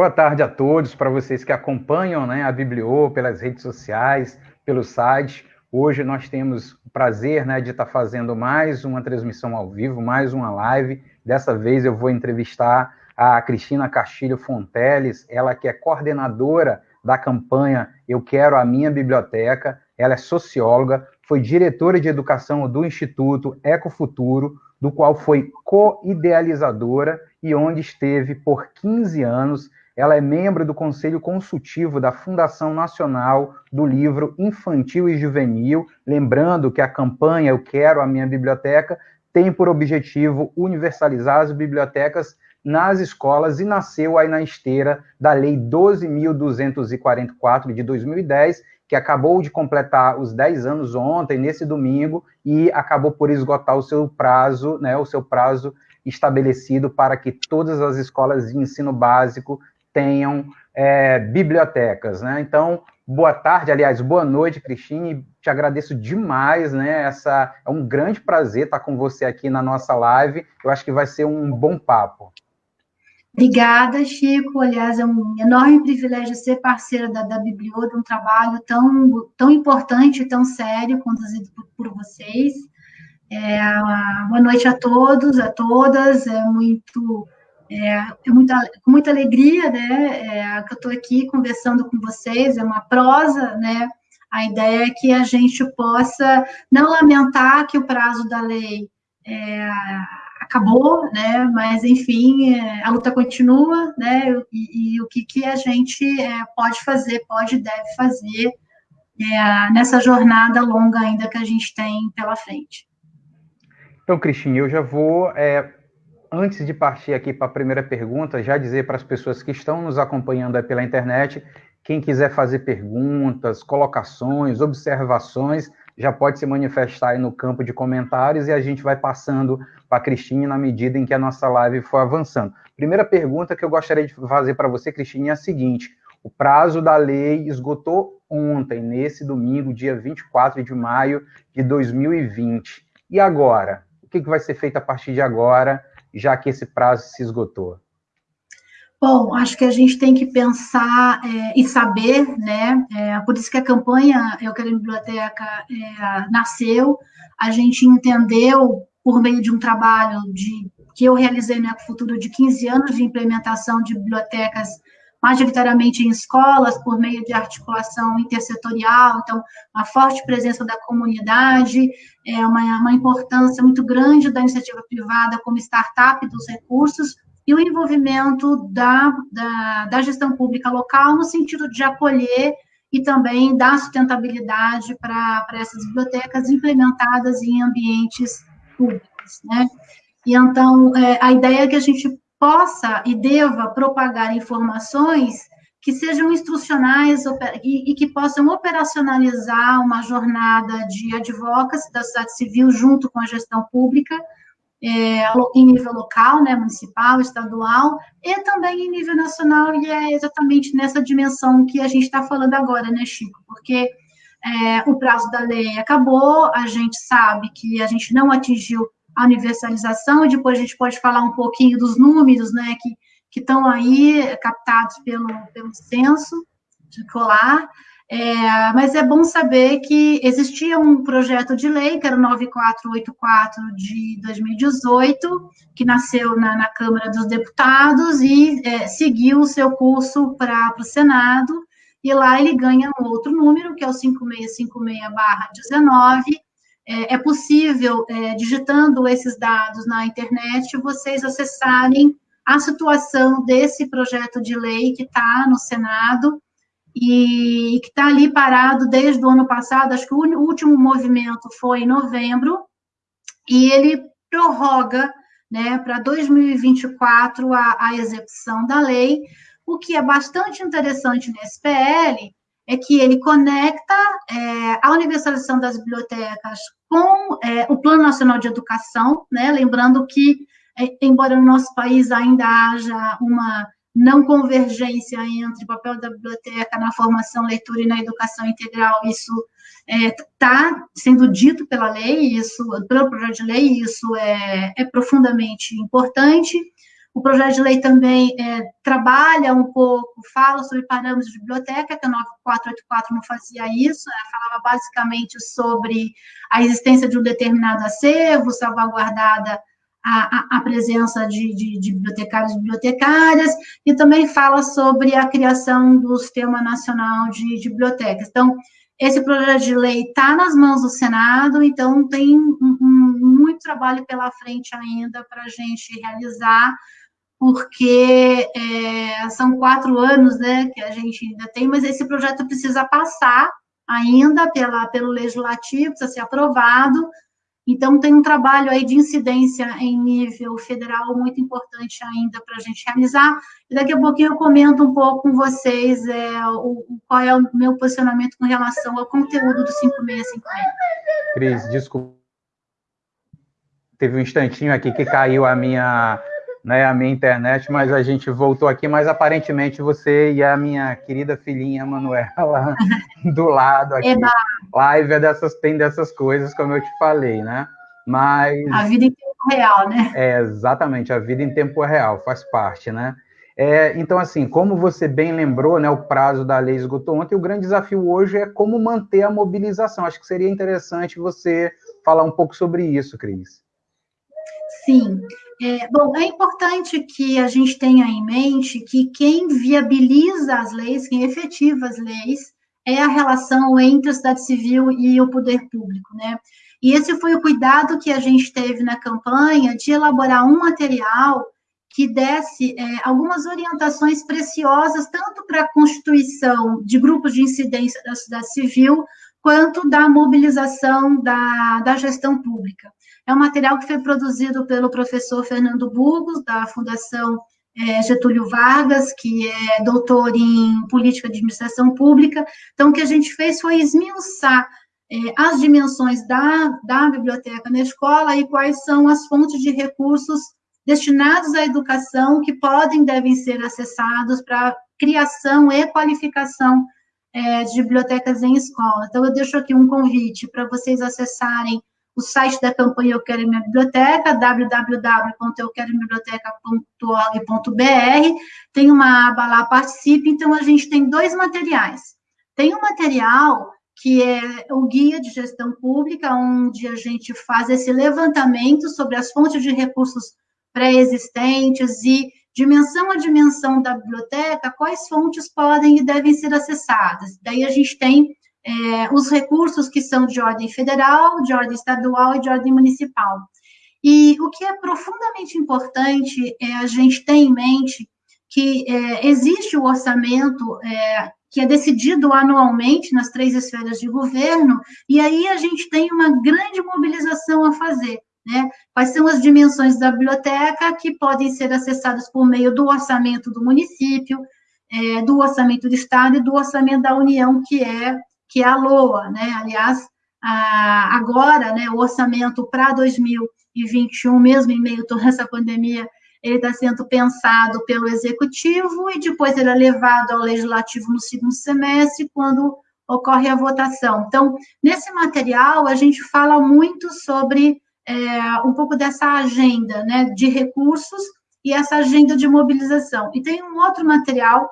Boa tarde a todos, para vocês que acompanham né, a Bibliô pelas redes sociais, pelo site. Hoje nós temos o prazer né, de estar fazendo mais uma transmissão ao vivo, mais uma live. Dessa vez eu vou entrevistar a Cristina Castilho Fonteles, ela que é coordenadora da campanha Eu Quero a Minha Biblioteca, ela é socióloga, foi diretora de educação do Instituto Ecofuturo, do qual foi co-idealizadora e onde esteve por 15 anos. Ela é membro do Conselho Consultivo da Fundação Nacional do Livro Infantil e Juvenil. Lembrando que a campanha Eu Quero a Minha Biblioteca tem por objetivo universalizar as bibliotecas nas escolas e nasceu aí na esteira da Lei 12.244 de 2010, que acabou de completar os 10 anos ontem, nesse domingo, e acabou por esgotar o seu prazo, né, o seu prazo estabelecido para que todas as escolas de ensino básico tenham é, bibliotecas, né? Então, boa tarde, aliás, boa noite, Cristine, te agradeço demais, né? Essa é um grande prazer estar com você aqui na nossa live. Eu acho que vai ser um bom papo. Obrigada, Chico. Aliás, é um enorme privilégio ser parceira da, da Biblio, de um trabalho tão, tão importante, tão sério, conduzido por, por vocês. É, boa noite a todos, a todas. É muito, é, é muita, com muita alegria, né, é, que eu estou aqui conversando com vocês. É uma prosa, né? A ideia é que a gente possa não lamentar que o prazo da lei é, acabou, né? Mas enfim, é, a luta continua, né? E, e o que, que a gente é, pode fazer, pode e deve fazer nessa jornada longa ainda que a gente tem pela frente. Então, Cristina, eu já vou, antes de partir aqui para a primeira pergunta, já dizer para as pessoas que estão nos acompanhando pela internet, quem quiser fazer perguntas, colocações, observações, já pode se manifestar aí no campo de comentários e a gente vai passando para a Cristine na medida em que a nossa live for avançando. Primeira pergunta que eu gostaria de fazer para você, Cristine, é a seguinte: o prazo da lei esgotou ontem, nesse domingo, dia 24 de maio de 2020. E agora? O que vai ser feito a partir de agora, já que esse prazo se esgotou? Bom, acho que a gente tem que pensar é, e saber, né? É, por isso que a campanha Eu Quero Biblioteca é, nasceu. A gente entendeu, por meio de um trabalho de, que eu realizei no Ecofuturo de 15 anos de implementação de bibliotecas majoritariamente em escolas, por meio de articulação intersetorial, então, uma forte presença da comunidade, é uma, uma importância muito grande da iniciativa privada como startup dos recursos, e o envolvimento da, da, da gestão pública local no sentido de acolher e também dar sustentabilidade para essas bibliotecas implementadas em ambientes públicos, né? E então, é, a ideia é que a gente possa e deva propagar informações que sejam instrucionais e, que possam operacionalizar uma jornada de advocacy da sociedade civil junto com a gestão pública, é, em nível local, né, municipal, estadual, e também em nível nacional, e é exatamente nessa dimensão que a gente está falando agora, né, Chico? Porque é, o prazo da lei acabou, a gente sabe que a gente não atingiu a universalização, e depois a gente pode falar um pouquinho dos números, né, que estão aí captados pelo, pelo censo de colar, é, mas é bom saber que existia um projeto de lei, que era o 9484 de 2018, que nasceu na, na Câmara dos Deputados e é, seguiu o seu curso para o Senado, e lá ele ganha um outro número, que é o 5656-19. É, é possível, é, digitando esses dados na internet, vocês acessarem a situação desse projeto de lei que está no Senado, e que está ali parado desde o ano passado, acho que o último movimento foi em novembro, e ele prorroga né, para 2024 a, a execução da lei. O que é bastante interessante nesse PL é que ele conecta é, a universalização das bibliotecas com é, o Plano Nacional de Educação, né, lembrando que, é, embora no nosso país ainda haja uma não convergência entre o papel da biblioteca na formação, leitura e na educação integral, isso está é, sendo dito pela lei, isso, pelo projeto de lei, isso é, é profundamente importante, O projeto de lei também é, trabalha um pouco, fala sobre parâmetros de biblioteca, que a 9484 não fazia isso, né? falava basicamente sobre a existência de um determinado acervo, salvaguardada a, a, a presença de, de, de, bibliotecários e bibliotecárias, e também fala sobre a criação do Sistema Nacional de, de Bibliotecas. Então, esse projeto de lei está nas mãos do Senado, então tem um, um, muito trabalho pela frente ainda para a gente realizar, porque é, são quatro anos né, que a gente ainda tem, mas esse projeto precisa passar ainda pela, pelo legislativo, precisa ser aprovado, então, tem um trabalho aí de incidência em nível federal muito importante ainda para a gente realizar. E daqui a pouquinho eu comento um pouco com vocês é, o, qual é o meu posicionamento com relação ao conteúdo do 5656. Cris, desculpa. Teve um instantinho aqui que caiu a minha, né, a minha internet, mas a gente voltou aqui, mas aparentemente você e a minha querida filhinha Manuela do lado aqui. Eba. Live é dessas, tem dessas coisas, como eu te falei, né? Mas. A vida em tempo real, né? É, exatamente, a vida em tempo real, faz parte, né? É, então, assim, como você bem lembrou, né, o prazo da lei esgotou ontem, o grande desafio hoje é como manter a mobilização. Acho que seria interessante você falar um pouco sobre isso, Cris. Sim. É, bom, é importante que a gente tenha em mente que quem viabiliza as leis, quem efetiva as leis, é a relação entre a sociedade civil e o poder público, né? E esse foi o cuidado que a gente teve na campanha de elaborar um material que desse é, algumas orientações preciosas, tanto para a constituição de grupos de incidência da sociedade civil, quanto da mobilização da, da gestão pública. É um material que foi produzido pelo professor Fernando Burgos, da Fundação é, Getúlio Vargas, que é doutor em política de administração pública. Então, o que a gente fez foi esmiuçar é, as dimensões da, da biblioteca na escola e quais são as fontes de recursos destinados à educação que podem devem ser acessados para criação e qualificação é, de bibliotecas em escola. Então, eu deixo aqui um convite para vocês acessarem o site da campanha Eu Quero Minha Biblioteca, www.euquerominhabiblioteca.org.br, tem uma aba lá, participe, então a gente tem dois materiais. Tem um material que é o guia de gestão pública, onde a gente faz esse levantamento sobre as fontes de recursos pré-existentes e dimensão a dimensão da biblioteca, quais fontes podem e devem ser acessadas. Daí a gente tem é, os recursos que são de ordem federal, de ordem estadual e de ordem municipal. E o que é profundamente importante é a gente ter em mente que é, existe o orçamento é, que é decidido anualmente nas três esferas de governo, e aí a gente tem uma grande mobilização a fazer. Né? Quais são as dimensões da biblioteca que podem ser acessadas por meio do orçamento do município, é, do orçamento do Estado e do orçamento da União, que é que é a LOA, né? Aliás, agora, né, o orçamento para 2021, mesmo em meio a toda essa pandemia, ele está sendo pensado pelo executivo e depois ele é levado ao legislativo no segundo semestre, quando ocorre a votação. Então, nesse material, a gente fala muito sobre é, um pouco dessa agenda né, de recursos e essa agenda de mobilização. E tem um outro material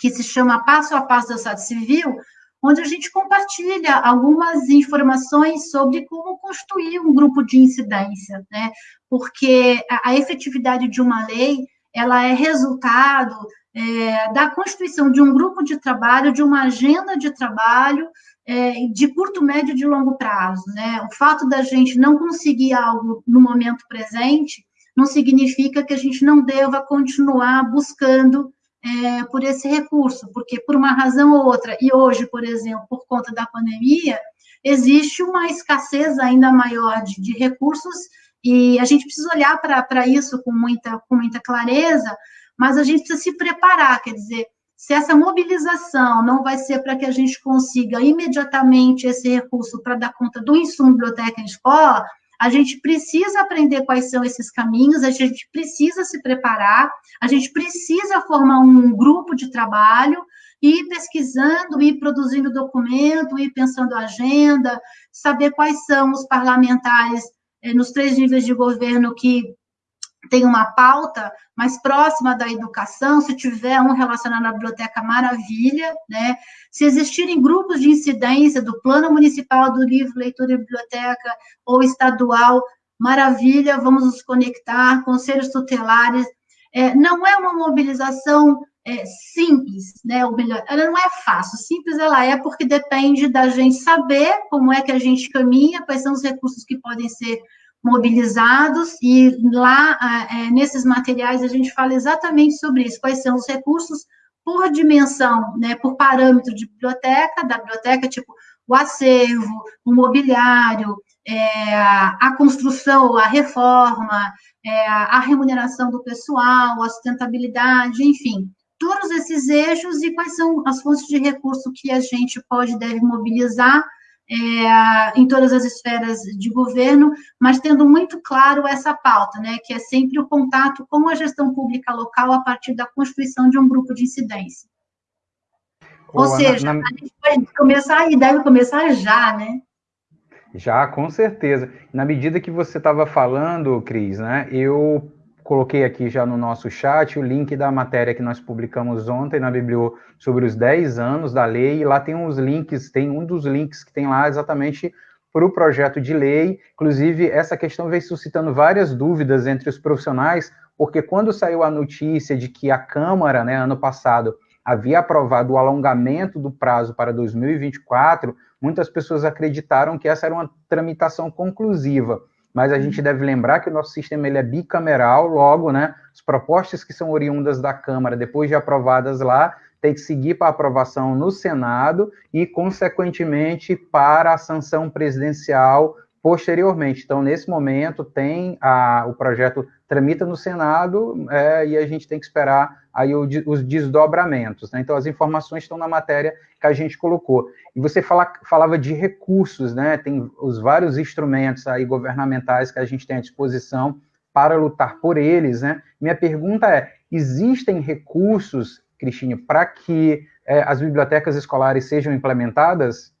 que se chama Passo a Passo da Sociedade Civil, onde a gente compartilha algumas informações sobre como construir um grupo de incidência, né? Porque a, a efetividade de uma lei, ela é resultado é, da constituição de um grupo de trabalho, de uma agenda de trabalho é, de curto, médio e de longo prazo, né? O fato da gente não conseguir algo no momento presente não significa que a gente não deva continuar buscando é, por esse recurso, porque por uma razão ou outra, e hoje, por exemplo, por conta da pandemia, existe uma escassez ainda maior de, de recursos, e a gente precisa olhar para isso com muita, com muita clareza, mas a gente precisa se preparar, quer dizer, se essa mobilização não vai ser para que a gente consiga imediatamente esse recurso para dar conta do insumo biblioteca em escola, a gente precisa aprender quais são esses caminhos, a gente precisa se preparar, a gente precisa formar um grupo de trabalho, ir pesquisando, ir produzindo documento, ir pensando agenda, saber quais são os parlamentares eh, nos três níveis de governo que tem uma pauta mais próxima da educação, se tiver um relacionado à biblioteca, maravilha, né? Se existirem grupos de incidência do Plano Municipal do Livro, Leitura e Biblioteca ou estadual, maravilha, vamos nos conectar, conselhos tutelares. É, não é uma mobilização é, simples, né? Ou melhor, ela não é fácil. Simples ela é porque depende da gente saber como é que a gente caminha, quais são os recursos que podem ser mobilizados, e lá, é, nesses materiais, a gente fala exatamente sobre isso, quais são os recursos por dimensão, né, por parâmetro de biblioteca, da biblioteca, tipo o acervo, o mobiliário, é, a construção, a reforma, é, a remuneração do pessoal, a sustentabilidade, enfim, todos esses eixos e quais são as fontes de recurso que a gente pode deve mobilizar é, em todas as esferas de governo, mas tendo muito claro essa pauta, né, que é sempre o contato com a gestão pública local a partir da constituição de um grupo de incidência. Ou seja, na... a gente vai começar e deve começar já, né? Já, com certeza. Na medida que você estava falando, Cris, né, eu coloquei aqui já no nosso chat o link da matéria que nós publicamos ontem na Biblio sobre os 10 anos da lei, e lá tem uns links, tem um dos links que tem lá exatamente para o projeto de lei. Inclusive, essa questão vem suscitando várias dúvidas entre os profissionais, porque quando saiu a notícia de que a Câmara, né, ano passado, havia aprovado o alongamento do prazo para 2024, muitas pessoas acreditaram que essa era uma tramitação conclusiva mas a gente deve lembrar que o nosso sistema ele é bicameral, logo, né, as propostas que são oriundas da Câmara, depois de aprovadas lá, tem que seguir para aprovação no Senado e, consequentemente, para a sanção presidencial posteriormente. Então, nesse momento, tem a, o projeto tramita no Senado é, e a gente tem que esperar aí o, os desdobramentos. Né? Então, as informações estão na matéria que a gente colocou. E você fala, falava de recursos, né? Tem os vários instrumentos aí governamentais que a gente tem à disposição para lutar por eles, né? Minha pergunta é: existem recursos, Cristine, para que é, as bibliotecas escolares sejam implementadas?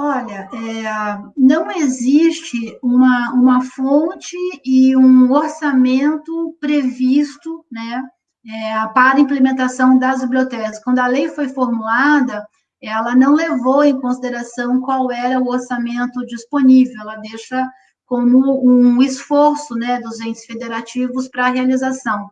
Olha, é, não existe uma, uma fonte e um orçamento previsto, né, é, para a implementação das bibliotecas. Quando a lei foi formulada, ela não levou em consideração qual era o orçamento disponível, ela deixa como um esforço né, dos entes federativos para a realização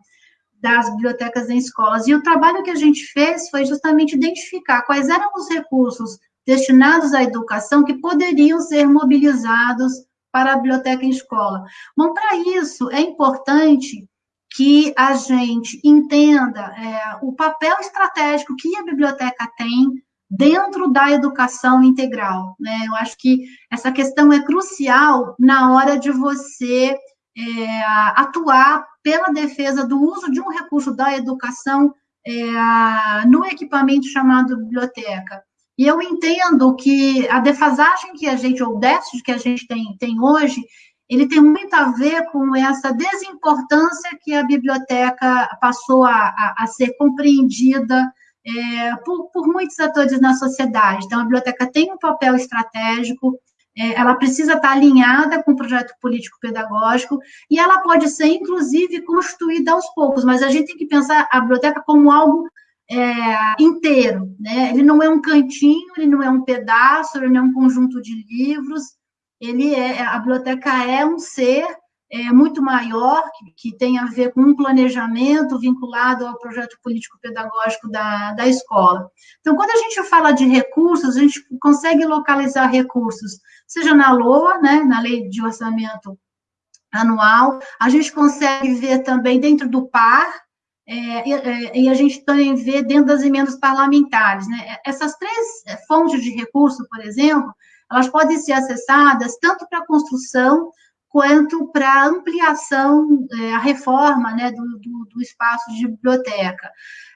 das bibliotecas em escolas. E o trabalho que a gente fez foi justamente identificar quais eram os recursos destinados à educação que poderiam ser mobilizados para a biblioteca em escola. Bom, para isso, é importante que a gente entenda é, o papel estratégico que a biblioteca tem dentro da educação integral. Né? Eu acho que essa questão é crucial na hora de você é, atuar pela defesa do uso de um recurso da educação é, no equipamento chamado biblioteca. E eu entendo que a defasagem que a gente, ou o déficit que a gente tem, tem hoje, ele tem muito a ver com essa desimportância que a biblioteca passou a, a, a ser compreendida é, por, por, muitos atores na sociedade. Então, a biblioteca tem um papel estratégico, é, ela precisa estar alinhada com o projeto político-pedagógico, e ela pode ser, inclusive, construída aos poucos, mas a gente tem que pensar a biblioteca como algo é, inteiro, né? Ele não é um cantinho, ele não é um pedaço, ele não é um conjunto de livros, ele é, a biblioteca é um ser é, muito maior, que, que, tem a ver com um planejamento vinculado ao projeto político-pedagógico da, da escola. Então, quando a gente fala de recursos, a gente consegue localizar recursos, seja na LOA, né, na Lei de Orçamento Anual, a gente consegue ver também dentro do PAR, é, é, e a gente também vê dentro das emendas parlamentares. Né? Essas três fontes de recurso, por exemplo, elas podem ser acessadas tanto para construção quanto para ampliação, é, a reforma né, do, do, do, espaço de biblioteca.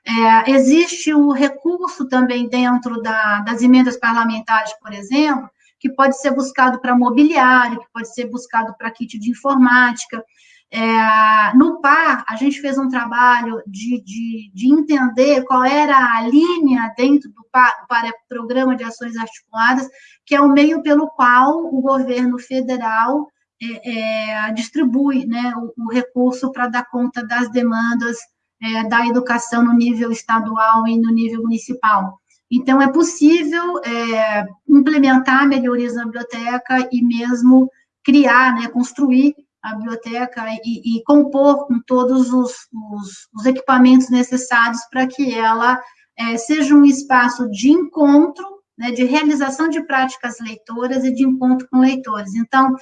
É, existe o recurso também dentro da, das emendas parlamentares, por exemplo, que pode ser buscado para mobiliário, que pode ser buscado para kit de informática. É, no PAR, a gente fez um trabalho de, de, de, entender qual era a linha dentro do PAR, para Programa de Ações Articuladas, que é o meio pelo qual o governo federal é, é, distribui né, o, o recurso para dar conta das demandas é, da educação no nível estadual e no nível municipal. Então, é possível é, implementar melhorias na biblioteca e mesmo criar, né, construir a biblioteca e, e compor com todos os, os, os equipamentos necessários para que ela é, seja um espaço de encontro, né, de realização de práticas leitoras e de encontro com leitores. Então,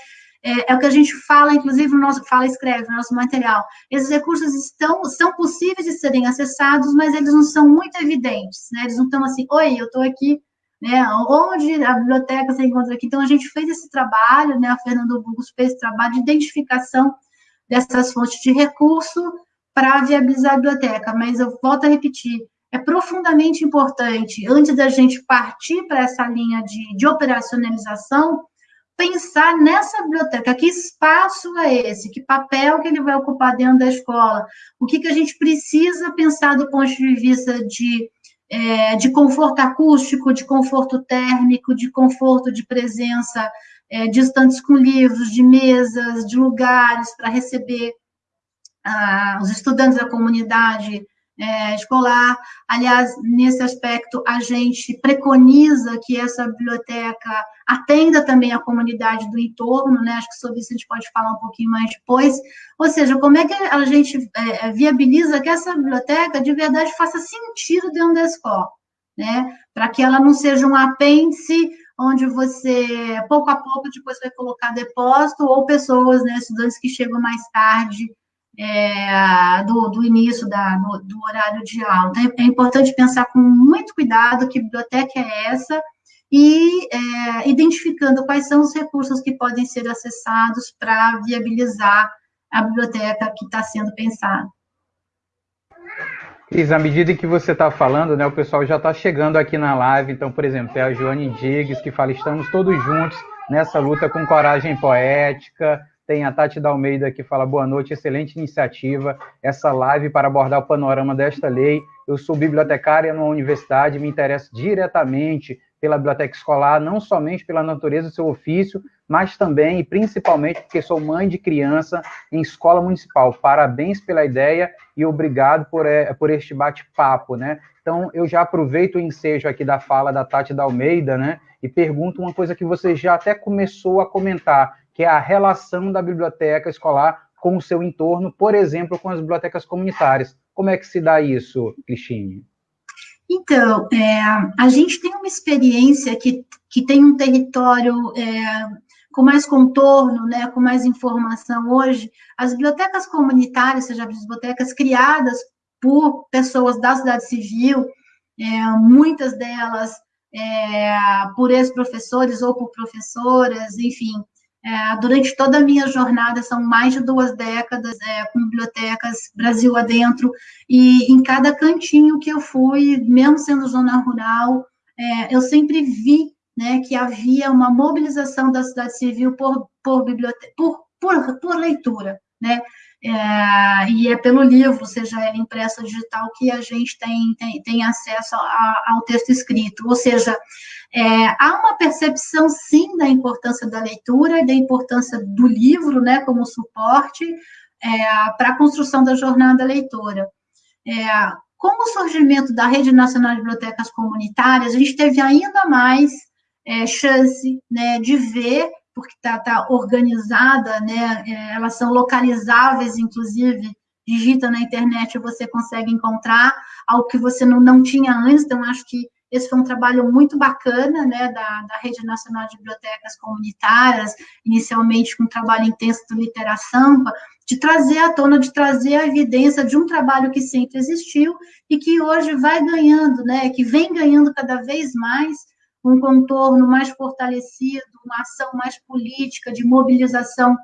é, é, o que a gente fala, inclusive, no nosso, fala escreve no nosso material. Esses recursos estão, são possíveis de serem acessados, mas eles não são muito evidentes, né? Eles não estão assim, oi, eu estou aqui, né? Onde a biblioteca se encontra aqui? Então, a gente fez esse trabalho, né? A Fernando Burgos fez esse trabalho de identificação dessas fontes de recurso para viabilizar a biblioteca, mas eu volto a repetir, é profundamente importante, antes da gente partir para essa linha de, de operacionalização, pensar nessa biblioteca, que espaço é esse, que papel que ele vai ocupar dentro da escola, o que, que a gente precisa pensar do ponto de vista de, é, de conforto acústico, de conforto térmico, de conforto de presença, é, com livros, de mesas, de lugares para receber ah, os estudantes da comunidade, é, escolar. Aliás, nesse aspecto, a gente preconiza que essa biblioteca atenda também a comunidade do entorno, né? Acho que sobre isso a gente pode falar um pouquinho mais depois. Ou seja, como é que a gente é, viabiliza que essa biblioteca de verdade faça sentido dentro da escola, né? Para que ela não seja um apêndice onde você, pouco a pouco, depois vai colocar depósito, ou pessoas, né, estudantes que chegam mais tarde é, do, do, início da, do, do, horário de aula. Então, é importante pensar com muito cuidado que biblioteca é essa e é, identificando quais são os recursos que podem ser acessados para viabilizar a biblioteca que está sendo pensada. Cris, à medida que você está falando, né, o pessoal já está chegando aqui na live. Então, por exemplo, tem a Joane Diggs que fala: estamos todos juntos nessa luta com coragem poética. Tem a Tati da Almeida que fala boa noite, excelente iniciativa, essa live para abordar o panorama desta lei. Eu sou bibliotecária numa universidade, me interesso diretamente pela biblioteca escolar, não somente pela natureza do seu ofício, mas também e principalmente porque sou mãe de criança em escola municipal. Parabéns pela ideia e obrigado por, é, por este bate-papo, né? Então, eu já aproveito o ensejo aqui da fala da Tati da Almeida, né? E pergunto uma coisa que você já até começou a comentar, que é a relação da biblioteca escolar com o seu entorno, por exemplo, com as bibliotecas comunitárias. Como é que se dá isso, Cristine? Então, é, a gente tem uma experiência que, que tem um território é, com mais contorno, né, com mais informação hoje. As bibliotecas comunitárias, seja, as bibliotecas criadas por pessoas da sociedade civil, é, muitas delas é, por ex-professores ou por professoras, enfim, é, durante toda a minha jornada, são mais de duas décadas é, com bibliotecas Brasil adentro, e em cada cantinho que eu fui, mesmo sendo zona rural, é, eu sempre vi né, que havia uma mobilização da sociedade civil por, por, por, por, por leitura, né? É, e é pelo livro, seja ele impresso digital, que a gente tem, tem, tem acesso a, ao texto escrito. Ou seja, é, há uma percepção, sim, da importância da leitura e da importância do livro, né, como suporte é, para a construção da jornada leitora. É, com o surgimento da Rede Nacional de Bibliotecas Comunitárias, a gente teve ainda mais é, chance né, de ver, porque está tá organizada, né, é, elas são localizáveis, inclusive, digita na internet você consegue encontrar algo que você não, não tinha antes, então acho que esse foi um trabalho muito bacana, né, da, da Rede Nacional de Bibliotecas Comunitárias, inicialmente com um trabalho intenso do Literasampa, de trazer à tona, de trazer a evidência de um trabalho que sempre existiu e que hoje vai ganhando, né, que vem ganhando cada vez mais um contorno mais fortalecido, uma ação mais política, de mobilização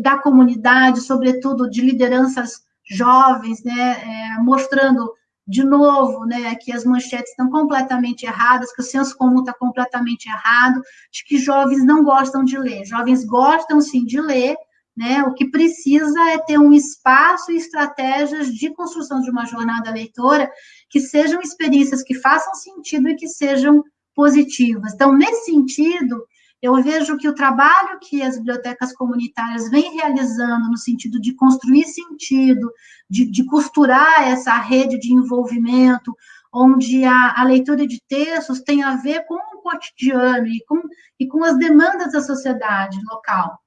da comunidade, sobretudo de lideranças jovens, né, é, mostrando de novo, né, que as manchetes estão completamente erradas, que o senso comum está completamente errado, de que jovens não gostam de ler. Jovens gostam, sim, de ler, né, o que precisa é ter um espaço e estratégias de construção de uma jornada leitora que sejam experiências que façam sentido e que sejam positivas. Então, nesse sentido, eu vejo que o trabalho que as bibliotecas comunitárias vêm realizando no sentido de construir sentido, de, de costurar essa rede de envolvimento, onde a, a, leitura de textos tem a ver com o cotidiano e com, e com as demandas da sociedade local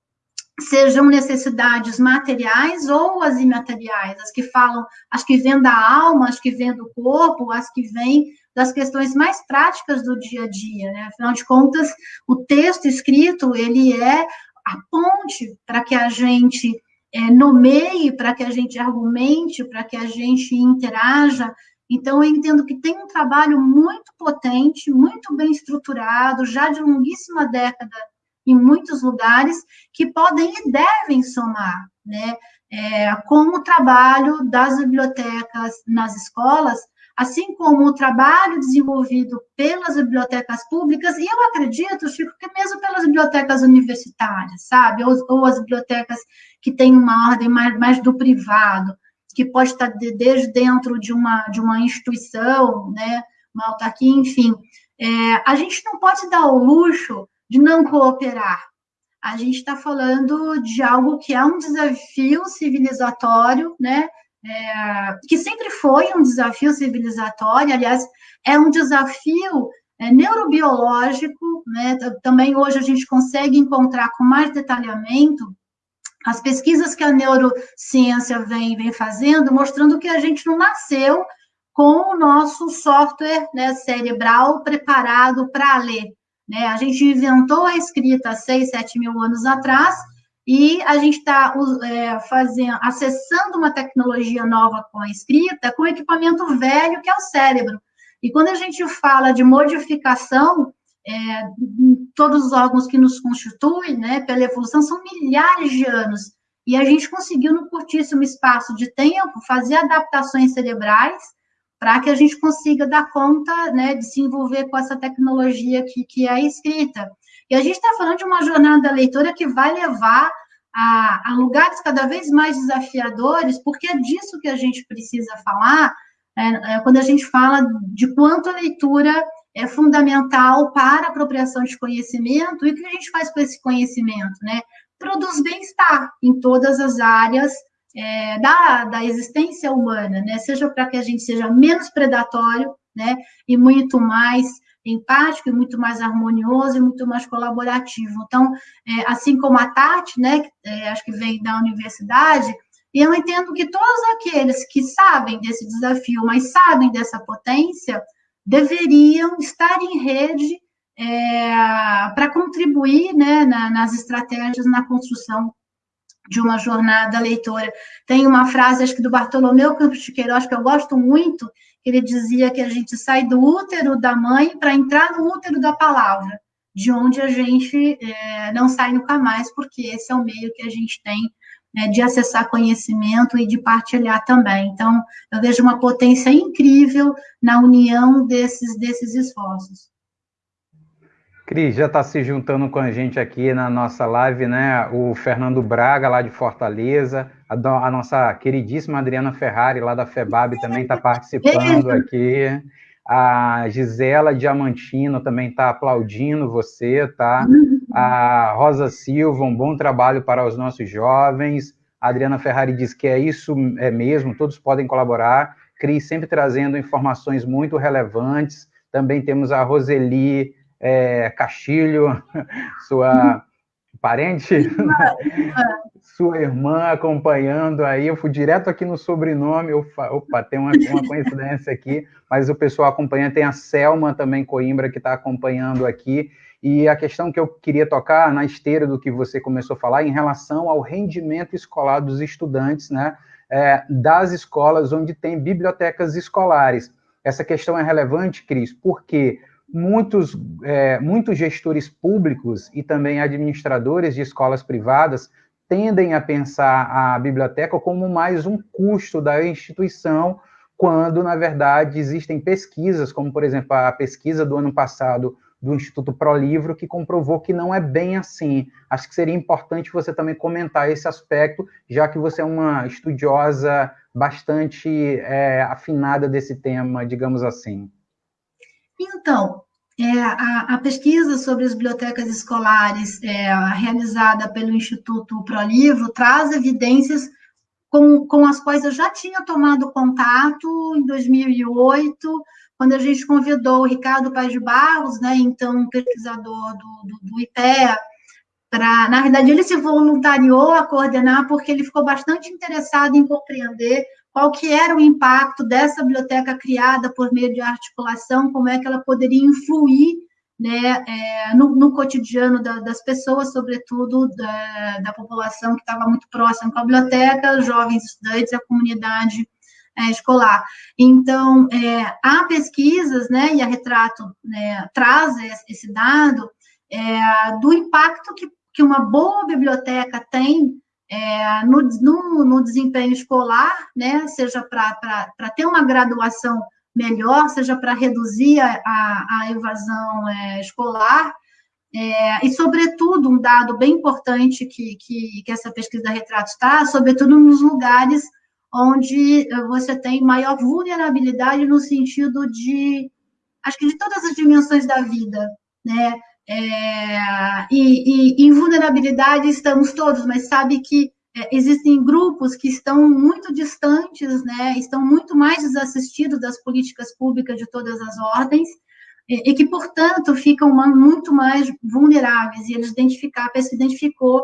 sejam necessidades materiais ou as imateriais, as que falam, as que vêm da alma, as que vêm do corpo, as que vêm das questões mais práticas do dia a dia, né? Afinal de contas, o texto escrito, ele é a ponte para que a gente é, nomeie, para que a gente argumente, para que a gente interaja. Então, eu entendo que tem um trabalho muito potente, muito bem estruturado, já de longuíssima década em muitos lugares, que podem e devem somar, né? É, com o trabalho das bibliotecas nas escolas, assim como o trabalho desenvolvido pelas bibliotecas públicas, e eu acredito, Chico, que mesmo pelas bibliotecas universitárias, sabe? Ou, ou as bibliotecas que têm uma ordem mais, mais do privado, que pode estar de, desde dentro de uma, de uma instituição, né? Uma autarquia, enfim. É, a gente não pode dar o luxo de não cooperar. A gente está falando de algo que é um desafio civilizatório, né? É, que sempre foi um desafio civilizatório, aliás, é um desafio é, neurobiológico, né? também hoje a gente consegue encontrar com mais detalhamento as pesquisas que a neurociência vem, vem fazendo, mostrando que a gente não nasceu com o nosso software né, cerebral preparado para ler. Né? A gente inventou a escrita há 6, 7 mil anos atrás, e a gente está é, fazendo, acessando uma tecnologia nova com a escrita, com equipamento velho, que é o cérebro. E quando a gente fala de modificação, é, todos os órgãos que nos constituem, né, pela evolução, são milhares de anos. E a gente conseguiu, no curtíssimo espaço de tempo, fazer adaptações cerebrais para que a gente consiga dar conta né, de se envolver com essa tecnologia que, que é a escrita. E a gente está falando de uma jornada da leitura que vai levar a, a, lugares cada vez mais desafiadores, porque é disso que a gente precisa falar é, é, quando a gente fala de quanto a leitura é fundamental para a apropriação de conhecimento e o que a gente faz com esse conhecimento, né? Produz bem-estar em todas as áreas é, da, da existência humana, né? Seja para que a gente seja menos predatório, né? E muito mais empático e muito mais harmonioso e muito mais colaborativo. Então, é, assim como a Tati, né, é, acho que vem da universidade, eu entendo que todos aqueles que sabem desse desafio, mas sabem dessa potência, deveriam estar em rede é, para contribuir né, na, nas estratégias na construção de uma jornada leitora. Tem uma frase, acho que do Bartolomeu Campos de Queiroz, que eu gosto muito, ele dizia que a gente sai do útero da mãe para entrar no útero da palavra, de onde a gente é, não sai nunca mais, porque esse é o meio que a gente tem né, de acessar conhecimento e de partilhar também. Então, eu vejo uma potência incrível na união desses, desses esforços. Cris, já está se juntando com a gente aqui na nossa live, né? O Fernando Braga, lá de Fortaleza, a, do, a nossa queridíssima Adriana Ferrari, lá da FEBAB, também está participando aqui. A Gisela Diamantino também está aplaudindo você, tá? A Rosa Silva, um bom trabalho para os nossos jovens. A Adriana Ferrari diz que é isso é mesmo, todos podem colaborar. Cris sempre trazendo informações muito relevantes. Também temos a Roseli é, Castilho, sua parente, sua irmã acompanhando aí. Eu fui direto aqui no sobrenome. Opa, opa tem uma, uma coincidência aqui, mas o pessoal acompanha. Tem a Selma também Coimbra que está acompanhando aqui. E a questão que eu queria tocar na esteira do que você começou a falar em relação ao rendimento escolar dos estudantes, né? É, das escolas onde tem bibliotecas escolares. Essa questão é relevante, Cris, porque muitos, é, muitos gestores públicos e também administradores de escolas privadas tendem a pensar a biblioteca como mais um custo da instituição, quando, na verdade, existem pesquisas, como, por exemplo, a pesquisa do ano passado do Instituto ProLivro, que comprovou que não é bem assim. Acho que seria importante você também comentar esse aspecto, já que você é uma estudiosa bastante é, afinada desse tema, digamos assim. Então, é, a, a, pesquisa sobre as bibliotecas escolares é, realizada pelo Instituto ProLivro traz evidências com, com as quais eu já tinha tomado contato em 2008, quando a gente convidou o Ricardo Paz de Barros, né, então pesquisador do, do, do IPEA, para, na verdade, ele se voluntariou a coordenar porque ele ficou bastante interessado em compreender qual que era o impacto dessa biblioteca criada por meio de articulação, como é que ela poderia influir né, é, no, no, cotidiano da, das pessoas, sobretudo da, da população que estava muito próxima com a biblioteca, jovens estudantes, a comunidade é, escolar. Então, é, há pesquisas, né, e a Retrato né, traz esse dado é, do impacto que, que uma boa biblioteca tem é, no, no, no, desempenho escolar, né, seja para ter uma graduação melhor, seja para reduzir a, a, a evasão é, escolar, é, e, sobretudo, um dado bem importante que, que, que essa pesquisa retrata está, sobretudo nos lugares onde você tem maior vulnerabilidade no sentido de, acho que de todas as dimensões da vida, né? É, e, e, em vulnerabilidade estamos todos, mas sabe que é, existem grupos que estão muito distantes, né, estão muito mais desassistidos das políticas públicas de todas as ordens, e, e que, portanto, ficam muito mais vulneráveis, e eles identificaram, a pesquisa identificou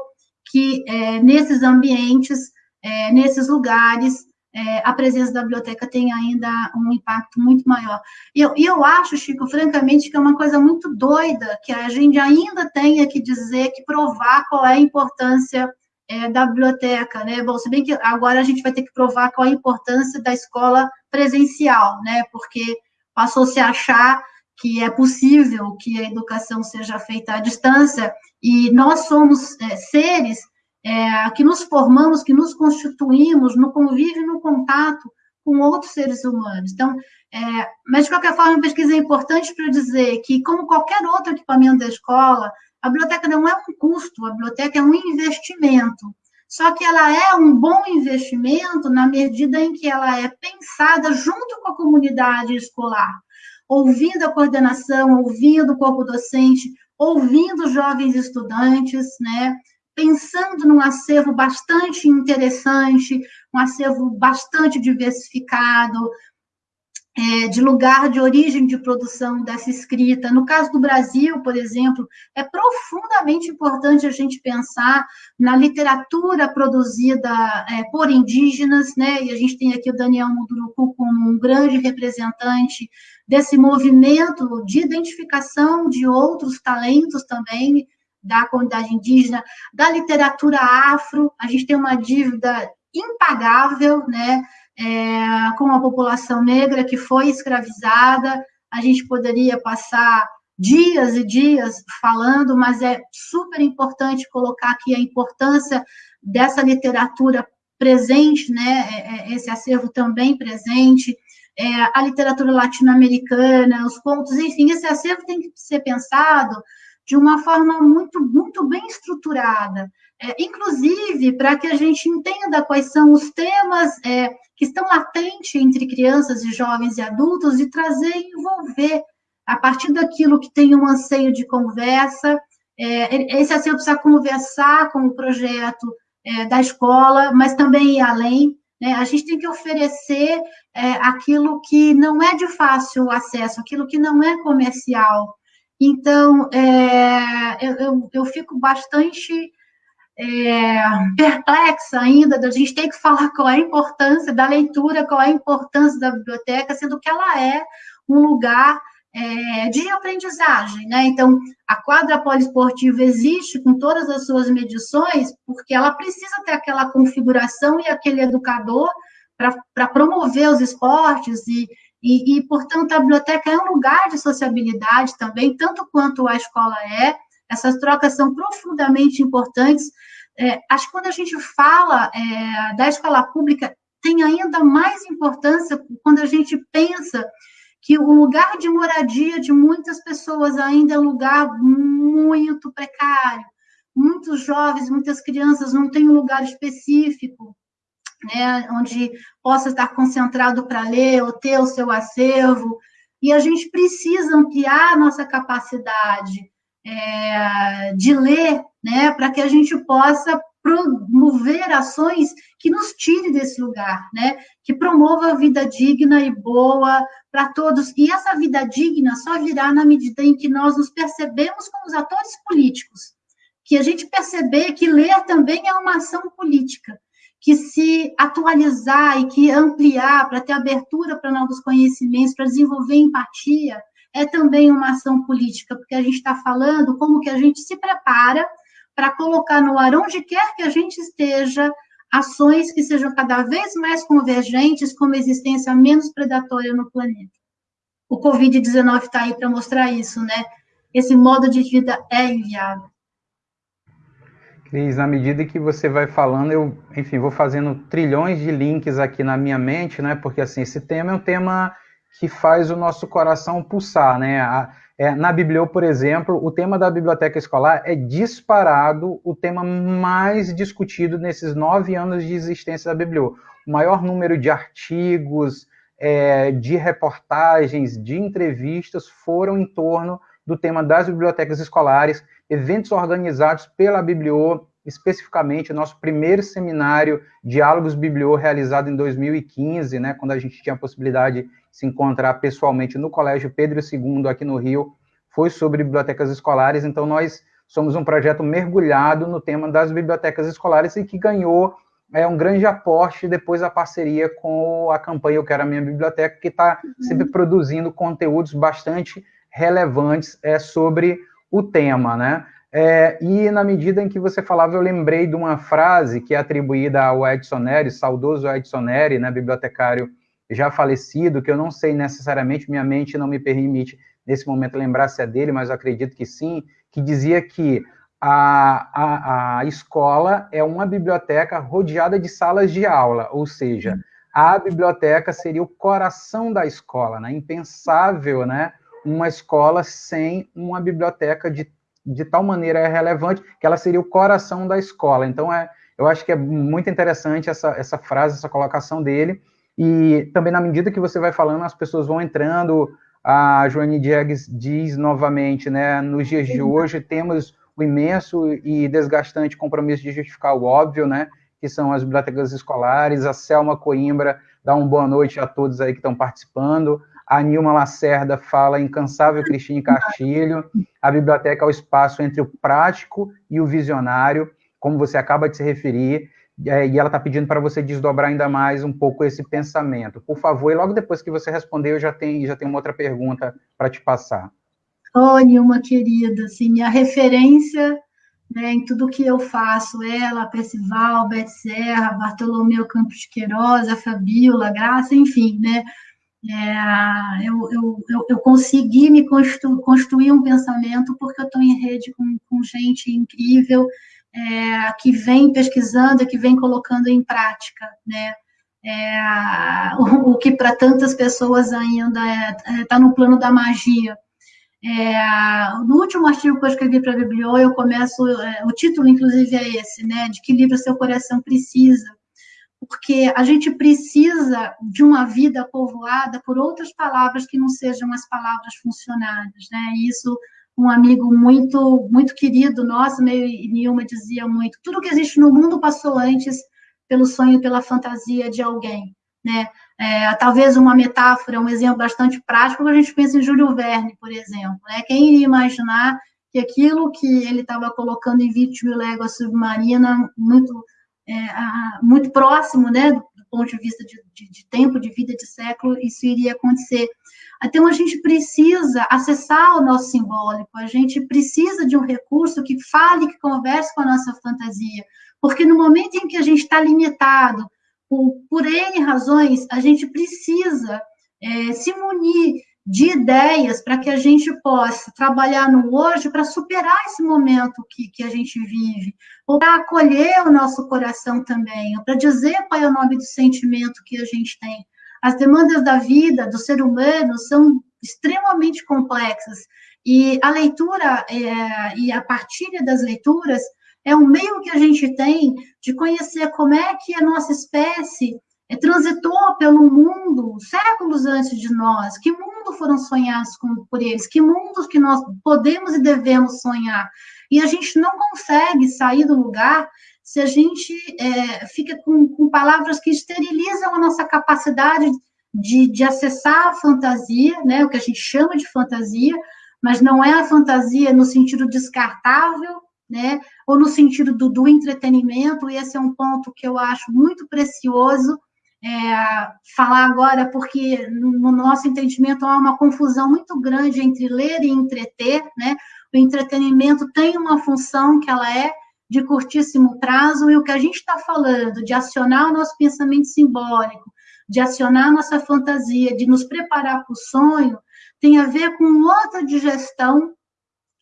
que é, nesses ambientes, é, nesses lugares, é, a presença da biblioteca tem ainda um impacto muito maior. E eu, eu acho, Chico, francamente, que é uma coisa muito doida que a gente ainda tenha que dizer, que provar qual é a importância é, da biblioteca, né? Bom, se bem que agora a gente vai ter que provar qual é a importância da escola presencial, né? Porque passou-se a achar que é possível que a educação seja feita à distância, e nós somos é, seres é, que nos formamos, que nos constituímos no convívio no contato com outros seres humanos. Então, é, mas de qualquer forma, a pesquisa é importante para dizer que, como qualquer outro equipamento da escola, a biblioteca não é um custo, a biblioteca é um investimento. Só que ela é um bom investimento na medida em que ela é pensada junto com a comunidade escolar, ouvindo a coordenação, ouvindo o corpo docente, ouvindo jovens estudantes, né? Pensando num acervo bastante interessante, um acervo bastante diversificado, é, de lugar de origem de produção dessa escrita. No caso do Brasil, por exemplo, é profundamente importante a gente pensar na literatura produzida é, por indígenas, né? E a gente tem aqui o Daniel Munduruku como um grande representante desse movimento de identificação de outros talentos também da comunidade indígena, da literatura afro, a gente tem uma dívida impagável, né, é, com a população negra que foi escravizada, a gente poderia passar dias e dias falando, mas é super importante colocar aqui a importância dessa literatura presente, né, é, é, esse acervo também presente, é, a literatura latino-americana, os contos, enfim, esse acervo tem que ser pensado de uma forma muito, muito bem estruturada, é, inclusive para que a gente entenda quais são os temas é, que estão latentes entre crianças e jovens e adultos e trazer e envolver a partir daquilo que tem um anseio de conversa. É, esse anseio precisa conversar com o projeto é, da escola, mas também ir além. Né? A gente tem que oferecer é, aquilo que não é de fácil acesso, aquilo que não é comercial, então, é, eu, eu, eu, fico bastante é, perplexa ainda da gente ter que falar qual é a importância da leitura, qual é a importância da biblioteca, sendo que ela é um lugar é, de aprendizagem, né? Então, a quadra poliesportiva existe com todas as suas medições, porque ela precisa ter aquela configuração e aquele educador para promover os esportes e, e, e, portanto, a biblioteca é um lugar de sociabilidade também, tanto quanto a escola é. Essas trocas são profundamente importantes. É, acho que quando a gente fala é, da escola pública, tem ainda mais importância quando a gente pensa que o lugar de moradia de muitas pessoas ainda é um lugar muito precário. Muitos jovens, muitas crianças não têm um lugar específico né, onde possa estar concentrado para ler ou ter o seu acervo. e a gente precisa ampliar a nossa capacidade é, de ler, né, para que a gente possa promover ações que nos tire desse lugar, né? Que promova a vida digna e boa para todos. E essa vida digna só virá na medida em que nós nos percebemos como os atores políticos, que a gente perceber que ler também é uma ação política, que se atualizar e que ampliar para ter abertura para novos conhecimentos, para desenvolver empatia, é também uma ação política, porque a gente está falando como que a gente se prepara para colocar no ar, onde quer que a gente esteja, ações que sejam cada vez mais convergentes com uma existência menos predatória no planeta. O Covid-19 está aí para mostrar isso, né? Esse modo de vida é inviável. Cris, na medida que você vai falando, eu, enfim, vou fazendo trilhões de links aqui na minha mente, né? Porque assim, esse tema é um tema que faz o nosso coração pulsar, né? A, é, na Biblio, por exemplo, o tema da biblioteca escolar é disparado o tema mais discutido nesses nove anos de existência da Biblio. O maior número de artigos, é, de reportagens, de entrevistas foram em torno do tema das bibliotecas escolares, eventos organizados pela Biblio, especificamente nosso primeiro seminário Diálogos Biblio, realizado em 2015, né, quando a gente tinha a possibilidade de se encontrar pessoalmente no Colégio Pedro II, aqui no Rio, foi sobre bibliotecas escolares, então nós somos um projeto mergulhado no tema das bibliotecas escolares e que ganhou é, um grande aporte depois a parceria com a campanha Eu Quero a Minha Biblioteca, que está uhum. sempre produzindo conteúdos bastante relevantes é, sobre o tema, né? É, e na medida em que você falava, eu lembrei de uma frase que é atribuída ao Edson Neri, saudoso Edson Neri, né, bibliotecário já falecido, que eu não sei necessariamente, minha mente não me permite nesse momento lembrar se é dele, mas eu acredito que sim, que dizia que a, a, a escola é uma biblioteca rodeada de salas de aula, ou seja, a biblioteca seria o coração da escola, né? Impensável, né? Uma escola sem uma biblioteca de de tal maneira relevante que ela seria o coração da escola. Então, é, eu acho que é muito interessante essa, essa frase, essa colocação dele. E também, na medida que você vai falando, as pessoas vão entrando. A Joane Diegues diz novamente, né? Nos dias de hoje, temos o imenso e desgastante compromisso de justificar o óbvio, né? Que são as bibliotecas escolares. A Selma Coimbra dá uma boa noite a todos aí que estão participando. A Nilma Lacerda fala incansável Cristine Castilho. A biblioteca é o espaço entre o prático e o visionário, como você acaba de se referir. É, e ela está pedindo para você desdobrar ainda mais um pouco esse pensamento. Por favor, e logo depois que você responder, eu já tenho, já tenho uma outra pergunta para te passar. Oh, Nilma, querida, assim, minha referência né, em tudo que eu faço, ela, Percival, Beth Serra, Bartolomeu Campos Queiroz, a Fabiola, Graça, enfim, né, é, eu, eu, eu, eu, consegui me constru, construir um pensamento porque eu estou em rede com, com gente incrível é, que vem pesquisando, que vem colocando em prática, né? É, o, o, que para tantas pessoas ainda está é, tá no plano da magia. É, no último artigo que eu escrevi para a Bibliô, eu começo, é, o título, inclusive, é esse, né? De que livro seu coração precisa porque a gente precisa de uma vida povoada por outras palavras que não sejam as palavras funcionárias, né? Isso um amigo muito muito querido nosso, meio Nilma dizia muito, tudo que existe no mundo passou antes pelo sonho, pela fantasia de alguém, né? É, talvez uma metáfora, um exemplo bastante prático, a gente pensa em Júlio Verne, por exemplo, né? Quem iria imaginar que aquilo que ele estava colocando em Vítima Légua Submarina, muito é, muito próximo, né, do, do, ponto de vista de, de, de, tempo, de vida, de século, isso iria acontecer. Então, a gente precisa acessar o nosso simbólico, a gente precisa de um recurso que fale, que converse com a nossa fantasia, porque no momento em que a gente está limitado, por, por N razões, a gente precisa é, se munir de ideias para que a gente possa trabalhar no hoje para superar esse momento que, que a gente vive, ou para acolher o nosso coração também, ou para dizer qual é o nome do sentimento que a gente tem. As demandas da vida, do ser humano, são extremamente complexas, e a leitura é, e a partilha das leituras é um meio que a gente tem de conhecer como é que a nossa espécie transitou pelo mundo séculos antes de nós, que mundo mundo foram sonhados com, por eles, que mundos que nós podemos e devemos sonhar. E a gente não consegue sair do lugar se a gente é, fica com, com, palavras que esterilizam a nossa capacidade de, de acessar a fantasia, né, o que a gente chama de fantasia, mas não é a fantasia no sentido descartável, né, ou no sentido do, do entretenimento, e esse é um ponto que eu acho muito precioso, é, falar agora, porque no nosso entendimento há uma confusão muito grande entre ler e entreter, né? O entretenimento tem uma função que ela é de curtíssimo prazo, e o que a gente está falando de acionar o nosso pensamento simbólico, de acionar nossa fantasia, de nos preparar para o sonho, tem a ver com outra digestão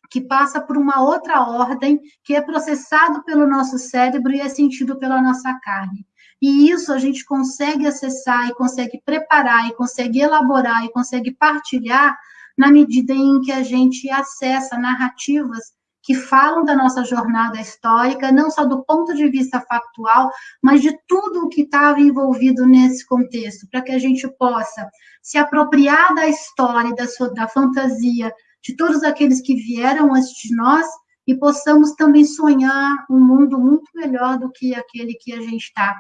que passa por uma outra ordem, que é processado pelo nosso cérebro e é sentido pela nossa carne. E isso a gente consegue acessar e consegue preparar e consegue elaborar e consegue partilhar na medida em que a gente acessa narrativas que falam da nossa jornada histórica, não só do ponto de vista factual, mas de tudo o que estava envolvido nesse contexto, para que a gente possa se apropriar da história, da, sua, da fantasia de todos aqueles que vieram antes de nós e possamos também sonhar um mundo muito melhor do que aquele que a gente está.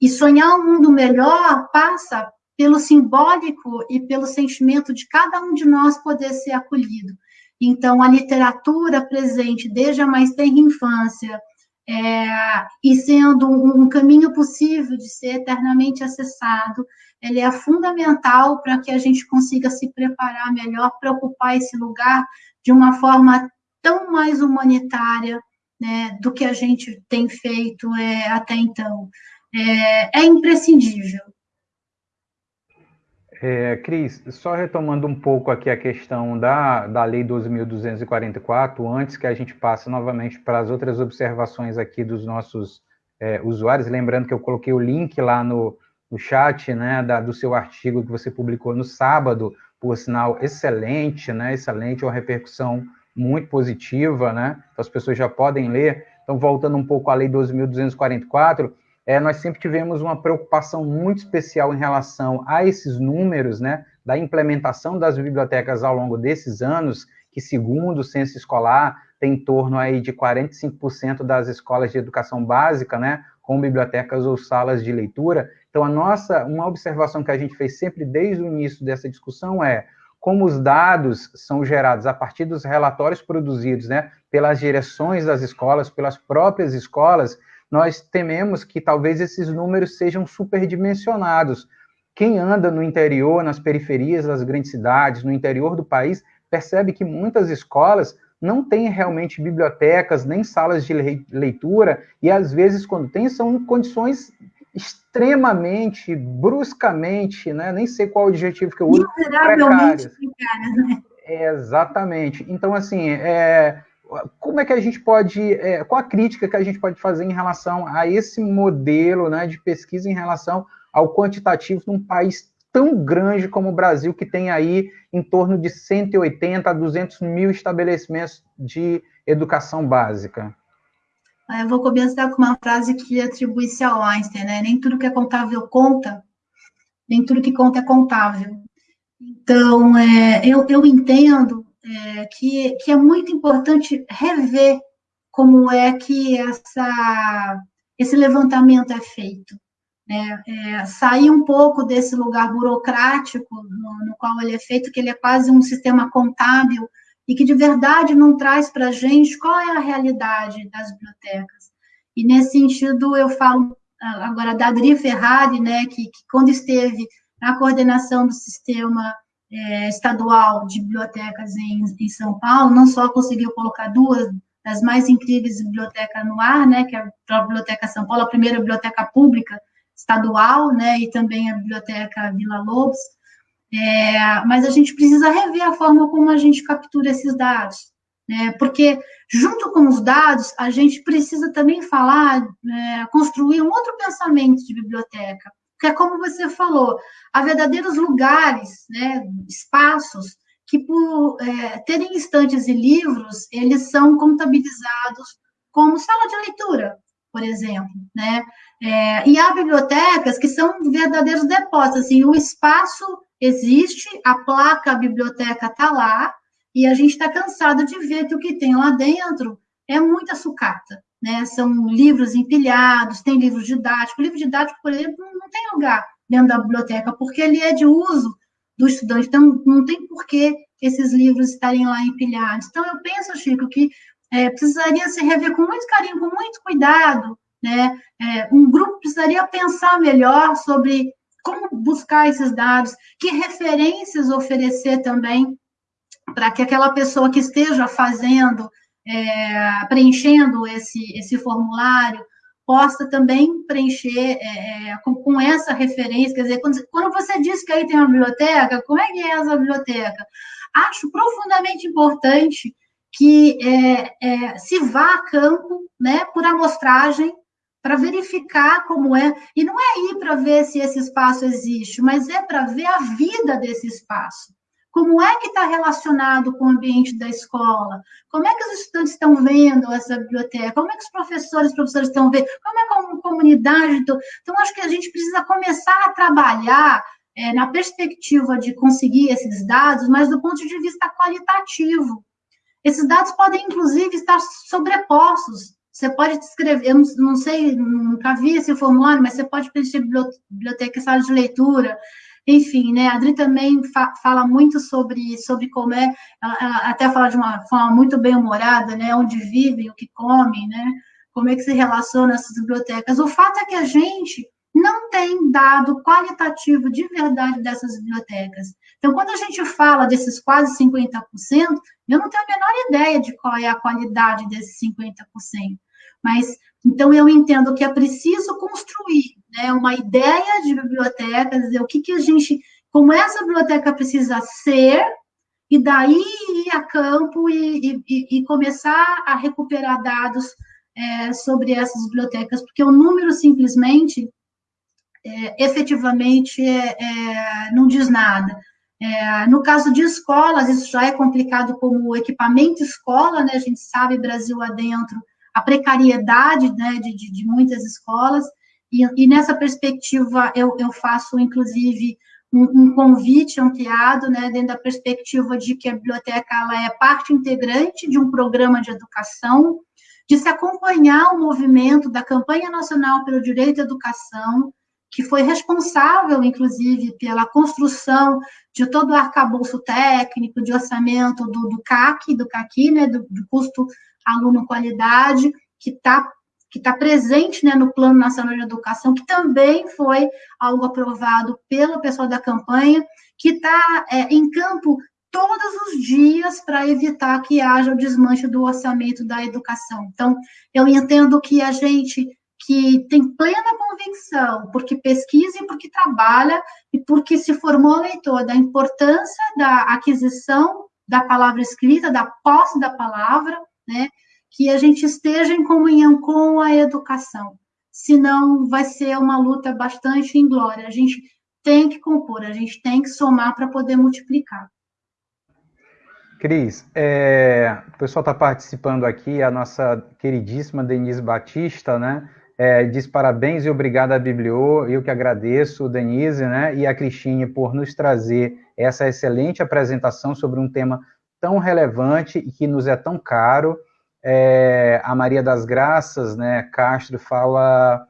E sonhar um mundo melhor passa pelo simbólico e pelo sentimento de cada um de nós poder ser acolhido. Então, a literatura presente desde a mais tenra infância, é, e sendo um, caminho possível de ser eternamente acessado, ele é fundamental para que a gente consiga se preparar melhor para ocupar esse lugar de uma forma tão mais humanitária né, do que a gente tem feito é, até então é, é imprescindível. É, Cris, só retomando um pouco aqui a questão da, da Lei 12.244, antes que a gente passe novamente para as outras observações aqui dos nossos é, usuários, lembrando que eu coloquei o link lá no, no chat, né, da, do seu artigo que você publicou no sábado, por sinal excelente, né, excelente, uma repercussão muito positiva, né, então as pessoas já podem ler. Então, voltando um pouco à Lei 12.244, é, nós sempre tivemos uma preocupação muito especial em relação a esses números, né, da implementação das bibliotecas ao longo desses anos, que segundo o censo escolar tem em torno aí de 45% das escolas de educação básica, né, com bibliotecas ou salas de leitura. Então a nossa, uma observação que a gente fez sempre desde o início dessa discussão é como os dados são gerados a partir dos relatórios produzidos, né, pelas direções das escolas, pelas próprias escolas, nós tememos que talvez esses números sejam superdimensionados. Quem anda no interior, nas periferias das grandes cidades, no interior do país, percebe que muitas escolas não têm realmente bibliotecas, nem salas de leitura, e às vezes, quando tem, são em condições extremamente, bruscamente, né? nem sei qual o adjetivo que eu uso, precárias. Né? É, exatamente. Então, assim, é, como é que a gente pode, é, qual a crítica que a gente pode fazer em relação a esse modelo né, de pesquisa em relação ao quantitativo num país tão grande como o Brasil, que tem aí em torno de 180 a 200 mil estabelecimentos de educação básica? Eu vou começar com uma frase que atribui-se ao Einstein, né? Nem tudo que é contável conta, nem tudo que conta é contável. Então, é, eu, eu entendo é, que, que é muito importante rever como é que essa, esse levantamento é feito. Né? É, sair um pouco desse lugar burocrático no, no, qual ele é feito, que ele é quase um sistema contábil, e que de verdade não traz para a gente qual é a realidade das bibliotecas. E nesse sentido, eu falo agora da Adri Ferrari, né, que, que quando esteve na coordenação do sistema é, estadual de bibliotecas em, em, São Paulo, não só conseguiu colocar duas das mais incríveis bibliotecas no ar, né, que é a Biblioteca São Paulo, a primeira biblioteca pública estadual, né, e também a Biblioteca Vila Lobos, é, mas a gente precisa rever a forma como a gente captura esses dados, né, porque junto com os dados, a gente precisa também falar, é, construir um outro pensamento de biblioteca, que é como você falou, há verdadeiros lugares, né, espaços, que por é, terem estantes e livros, eles são contabilizados como sala de leitura, por exemplo, né? É, e há bibliotecas que são verdadeiros depósitos, assim, o espaço existe, a placa, a biblioteca está lá, e a gente está cansado de ver que o que tem lá dentro é muita sucata, né? São livros empilhados, tem livros didáticos. O livro didático, por exemplo, não tem lugar dentro da biblioteca, porque ele é de uso do estudante, então não tem por que esses livros estarem lá empilhados. Então, eu penso, Chico, que é, precisaria se rever com muito carinho, com muito cuidado, né? É, um grupo precisaria pensar melhor sobre como buscar esses dados, que referências oferecer também para que aquela pessoa que esteja fazendo, é, preenchendo esse, esse formulário, possa também preencher é, é, com, com, essa referência, quer dizer, quando, quando, você diz que aí tem uma biblioteca, como é que é essa biblioteca? Acho profundamente importante que é, é se vá a campo, né, por amostragem, para verificar como é, e não é ir para ver se esse espaço existe, mas é para ver a vida desse espaço. Como é que está relacionado com o ambiente da escola? Como é que os estudantes estão vendo essa biblioteca? Como é que os professores e professores estão vendo? Como é que a comunidade... Então, acho que a gente precisa começar a trabalhar é, na perspectiva de conseguir esses dados, mas do ponto de vista qualitativo. Esses dados podem, inclusive, estar sobrepostos. Você pode descrever, eu não, não sei, nunca vi esse formulário, mas você pode preencher biblioteca, sala de leitura, enfim, né, a Adri também fa fala muito sobre, sobre como é, ela, ela, até fala de uma forma muito bem-humorada, né, onde vivem, o que comem, né, como é que se relaciona essas bibliotecas. O fato é que a gente não tem dado qualitativo de verdade dessas bibliotecas. Então, quando a gente fala desses quase 50%, eu não tenho a menor ideia de qual é a qualidade desses 50%. Mas, então, eu entendo que é preciso construir né, uma ideia de biblioteca, dizer o que, que a gente, como essa biblioteca precisa ser, e daí ir a campo e, e, e começar a recuperar dados é, sobre essas bibliotecas, porque o número simplesmente, é, efetivamente, é, é não diz nada. É, no caso de escolas, isso já é complicado como equipamento escola, né? A gente sabe, Brasil adentro, a precariedade né, de, de, de muitas escolas, e, e nessa perspectiva eu, eu faço, inclusive, um, um, convite ampliado, né, dentro da perspectiva de que a biblioteca ela é parte integrante de um programa de educação, de se acompanhar o movimento da campanha nacional pelo direito à educação, que foi responsável, inclusive, pela construção de todo o arcabouço técnico, de orçamento do, do CAC, do CAQui, né, do, do custo aluno qualidade, que está que está presente né, no Plano Nacional de Educação, que também foi algo aprovado pelo pessoal da campanha, que está é, em campo todos os dias para evitar que haja o desmanche do orçamento da educação. Então, eu entendo que a gente que tem plena convicção, porque pesquisa e porque trabalha e porque se formou leitor da importância da aquisição da palavra escrita, da posse da palavra, né? Que a gente esteja em comunhão com a educação, senão vai ser uma luta bastante inglória. A gente tem que compor, a gente tem que somar para poder multiplicar. Cris, é, o pessoal está participando aqui, a nossa queridíssima Denise Batista, né? É, diz parabéns e obrigado à Bibliô, eu que agradeço, Denise, né? E a Cristine por nos trazer essa excelente apresentação sobre um tema tão relevante e que nos é tão caro é, a Maria das Graças, né, Castro, fala,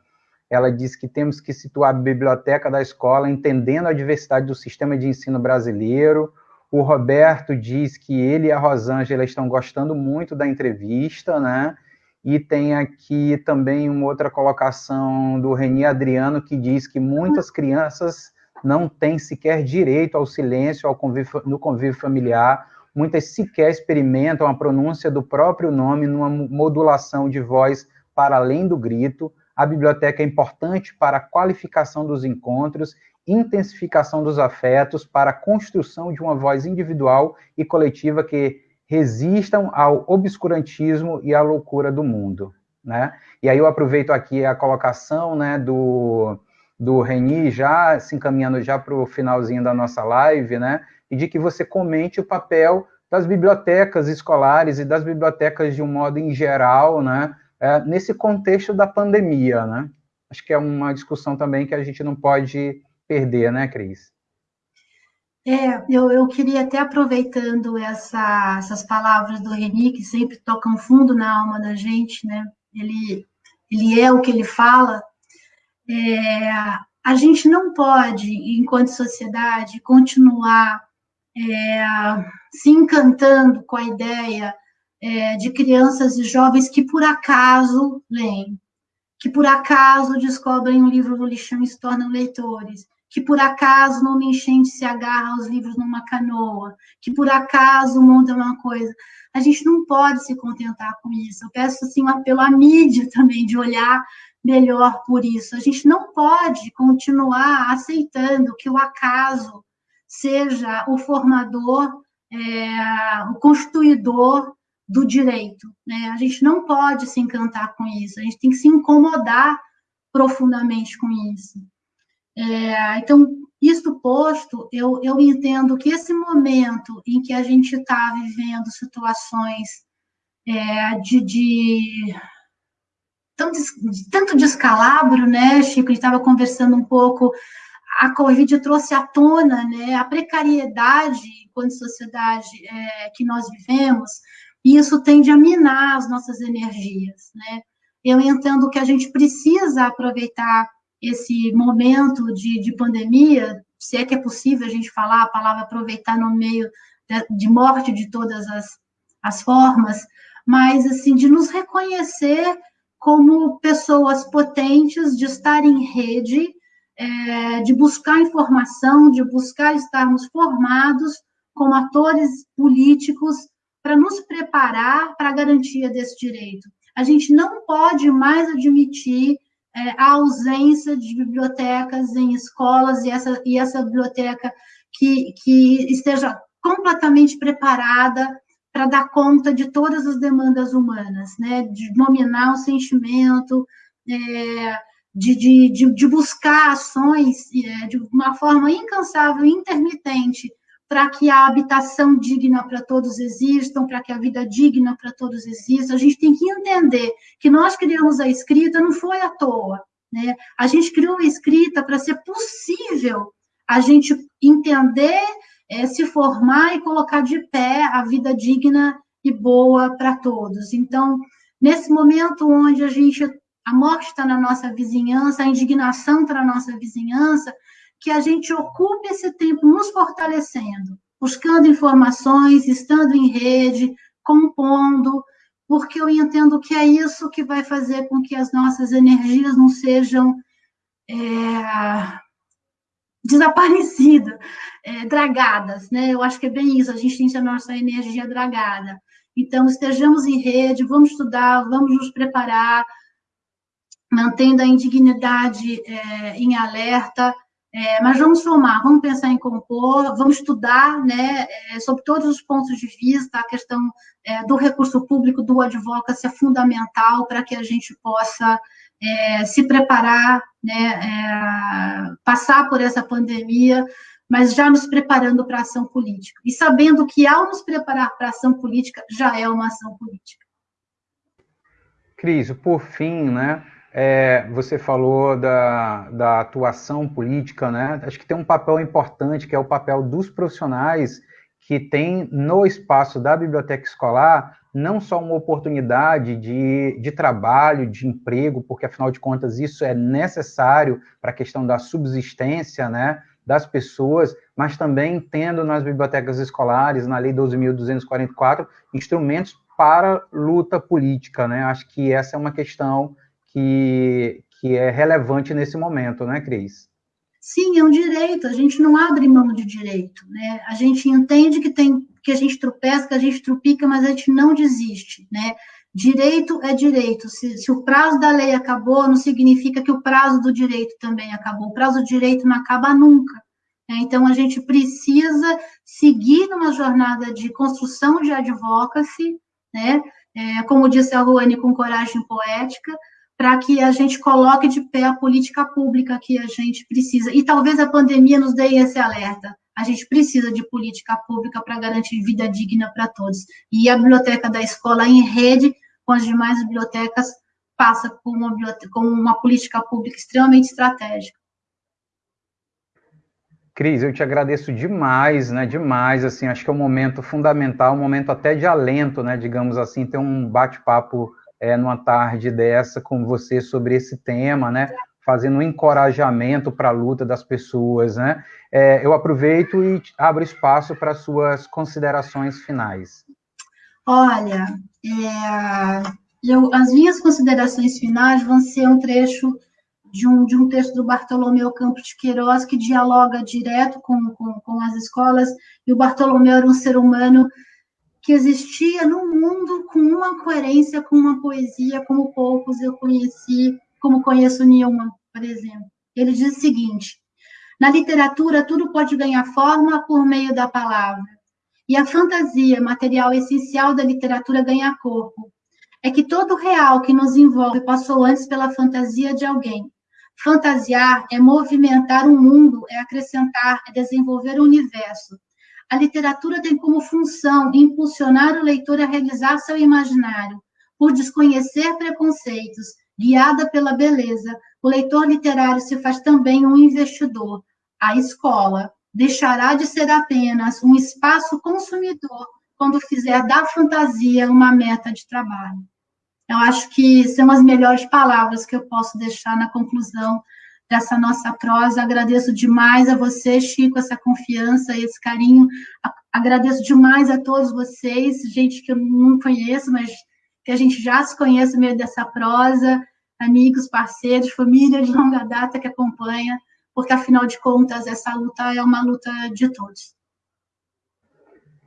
ela diz que temos que situar a biblioteca da escola entendendo a diversidade do sistema de ensino brasileiro. O Roberto diz que ele e a Rosângela estão gostando muito da entrevista, né? E tem aqui também uma outra colocação do Reni Adriano, que diz que muitas crianças não têm sequer direito ao silêncio ao convívio, no convívio familiar, muitas sequer experimentam a pronúncia do próprio nome numa modulação de voz para além do grito. A biblioteca é importante para a qualificação dos encontros, intensificação dos afetos, para a construção de uma voz individual e coletiva que resistam ao obscurantismo e à loucura do mundo. Né? E aí eu aproveito aqui a colocação né, do, do Reni, já se encaminhando já para o finalzinho da nossa live, né, e de que você comente o papel das bibliotecas escolares e das bibliotecas de um modo em geral, né, é, nesse contexto da pandemia, né? Acho que é uma discussão também que a gente não pode perder, né, Cris? É, eu, eu queria até aproveitando essa, essas palavras do Reni, que sempre tocam fundo na alma da gente, né? Ele, ele é o que ele fala. É, a gente não pode, enquanto sociedade, continuar é, se encantando com a ideia é, de crianças e jovens que por acaso leem, que por acaso descobrem um livro no lixão e se tornam leitores, que por acaso numa enchente se agarra aos livros numa canoa, que por acaso monta uma coisa. A gente não pode se contentar com isso. Eu peço assim um apelo à mídia também de olhar melhor por isso. A gente não pode continuar aceitando que o acaso seja o formador, é, o constituidor do direito. Né? A gente não pode se encantar com isso, a gente tem que se incomodar profundamente com isso. É, então, isto posto, eu, eu entendo que esse momento em que a gente está vivendo situações é, de, de tanto, tanto descalabro, né, Chico? A gente estava conversando um pouco, a Covid trouxe à tona né, a precariedade enquanto sociedade é, que nós vivemos, e isso tende a minar as nossas energias, né? Eu entendo que a gente precisa aproveitar esse momento de, de pandemia, se é que é possível a gente falar a palavra aproveitar no meio de, de morte de todas as, as formas, mas, assim, de nos reconhecer como pessoas potentes, de estar em rede, é, de buscar informação, de buscar estarmos formados como atores políticos para nos preparar para a garantia desse direito. A gente não pode mais admitir é, a ausência de bibliotecas em escolas e essa, e essa biblioteca que, que esteja completamente preparada para dar conta de todas as demandas humanas, né? De dominar o sentimento, é, de, de, de, buscar ações é, de uma forma incansável, intermitente, para que a habitação digna para todos existam, para que a vida digna para todos exista. A gente tem que entender que nós criamos a escrita não foi à toa, né? A gente criou a escrita para ser possível a gente entender é, se formar e colocar de pé a vida digna e boa para todos. Então, nesse momento onde a gente a morte está na nossa vizinhança, a indignação está na nossa vizinhança, que a gente ocupe esse tempo nos fortalecendo, buscando informações, estando em rede, compondo, porque eu entendo que é isso que vai fazer com que as nossas energias não sejam é, desaparecidas, é, dragadas, né? Eu acho que é bem isso, a gente tem a nossa energia dragada. Então, estejamos em rede, vamos estudar, vamos nos preparar, mantendo a indignidade é, em alerta, é, mas vamos somar, vamos pensar em compor, vamos estudar, né, é, sobre todos os pontos de vista, a questão é, do recurso público, do advocacy é fundamental para que a gente possa é, se preparar, né, é, passar por essa pandemia, mas já nos preparando para a ação política. E sabendo que, ao nos preparar para a ação política, já é uma ação política. Cris, por fim, né, é, você falou da, da atuação política, né? Acho que tem um papel importante, que é o papel dos profissionais que tem no espaço da biblioteca escolar não só uma oportunidade de, de trabalho, de emprego, porque afinal de contas isso é necessário para a questão da subsistência né, das pessoas, mas também tendo nas bibliotecas escolares, na Lei 12.244, instrumentos para luta política. Né? Acho que essa é uma questão que, que é relevante nesse momento, né, Cris? Sim, é um direito, a gente não abre mão de direito, né? A gente entende que tem que a gente tropeça, que a gente trupica, mas a gente não desiste, né? Direito é direito. Se, se, o prazo da lei acabou, não significa que o prazo do direito também acabou. O prazo do direito não acaba nunca. Né? Então, a gente precisa seguir numa jornada de construção de advocacy, né? É, como disse a Ruane, com coragem poética, para que a gente coloque de pé a política pública que a gente precisa. E talvez a pandemia nos dê esse alerta. A gente precisa de política pública para garantir vida digna para todos. E a biblioteca da escola em rede com as demais bibliotecas passa por uma, com uma política pública extremamente estratégica. Cris, eu te agradeço demais, né? Demais, assim, acho que é um momento fundamental, um momento até de alento, né? Digamos assim, ter um bate-papo é, numa tarde dessa com você sobre esse tema, né? Fazendo um encorajamento para a luta das pessoas, né? É, eu aproveito e abro espaço para suas considerações finais. Olha, é, eu, as minhas considerações finais vão ser um trecho de um, de um texto do Bartolomeu Campos de Queiroz, que dialoga direto com, com, com as escolas, e o Bartolomeu era um ser humano que existia no mundo com uma coerência, com uma poesia, como poucos eu conheci, como conheço Newman, por exemplo. Ele diz o seguinte: na literatura, tudo pode ganhar forma por meio da palavra, e a fantasia, material essencial da literatura, ganha corpo. É que todo real que nos envolve passou antes pela fantasia de alguém, Fantasiar é movimentar o mundo, é acrescentar, é desenvolver o universo. A literatura tem como função impulsionar o leitor a realizar seu imaginário. Por desconhecer preconceitos, guiada pela beleza, o leitor literário se faz também um investidor. A escola deixará de ser apenas um espaço consumidor quando fizer da fantasia uma meta de trabalho. Eu acho que são as melhores palavras que eu posso deixar na conclusão dessa nossa prosa. Agradeço demais a você, Chico, essa confiança, esse carinho. Agradeço demais a todos vocês, gente que eu não conheço, mas que a gente já se conhece no meio dessa prosa, amigos, parceiros, família de longa data que acompanha, porque afinal de contas essa luta é uma luta de todos.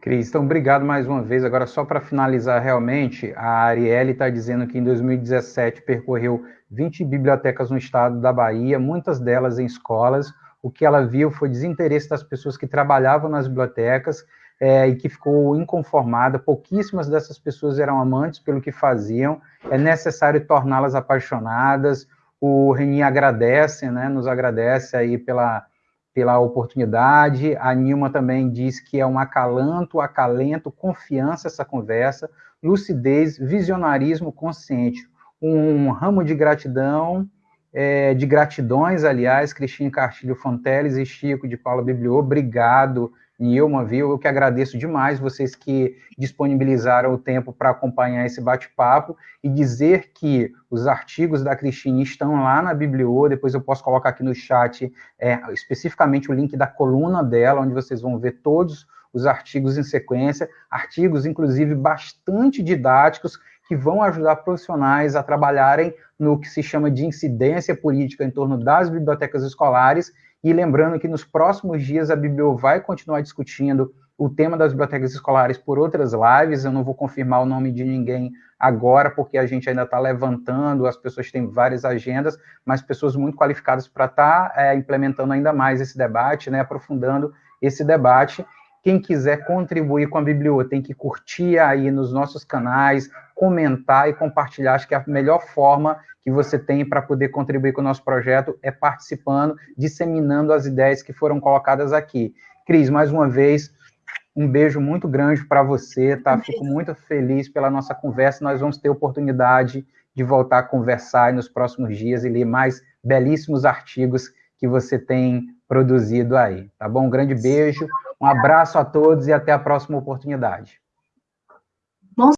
Cris, então obrigado mais uma vez. Agora, só para finalizar realmente, a Arielle está dizendo que em 2017 percorreu 20 bibliotecas no estado da Bahia, muitas delas em escolas. O que ela viu foi desinteresse das pessoas que trabalhavam nas bibliotecas é, e que ficou inconformada. Pouquíssimas dessas pessoas eram amantes pelo que faziam. É necessário torná-las apaixonadas. O Reni agradece, né, nos agradece aí pela pela oportunidade. A Nilma também diz que é um acalanto, acalento, confiança essa conversa, lucidez, visionarismo consciente, um ramo de gratidão, é, de gratidões, aliás, Cristina Cartilho Fonteles e Chico de Paula Bibliô, obrigado Nilma, viu? Eu que agradeço demais vocês que disponibilizaram o tempo para acompanhar esse bate-papo e dizer que os artigos da Cristine estão lá na Bibliô, depois eu posso colocar aqui no chat é, especificamente o link da coluna dela, onde vocês vão ver todos os artigos em sequência, artigos, inclusive, bastante didáticos, que vão ajudar profissionais a trabalharem no que se chama de incidência política em torno das bibliotecas escolares e lembrando que nos próximos dias a Biblio vai continuar discutindo o tema das bibliotecas escolares por outras lives. Eu não vou confirmar o nome de ninguém agora, porque a gente ainda está levantando, as pessoas têm várias agendas, mas pessoas muito qualificadas para estar tá, é, implementando ainda mais esse debate, né, aprofundando esse debate. Quem quiser contribuir com a Biblio tem que curtir aí nos nossos canais, comentar e compartilhar. Acho que a melhor forma que você tem para poder contribuir com o nosso projeto é participando, disseminando as ideias que foram colocadas aqui. Cris, mais uma vez, um beijo muito grande para você, tá? Fico muito feliz pela nossa conversa. Nós vamos ter oportunidade de voltar a conversar nos próximos dias e ler mais belíssimos artigos que você tem produzido aí, tá bom? Um grande beijo, um abraço a todos e até a próxima oportunidade.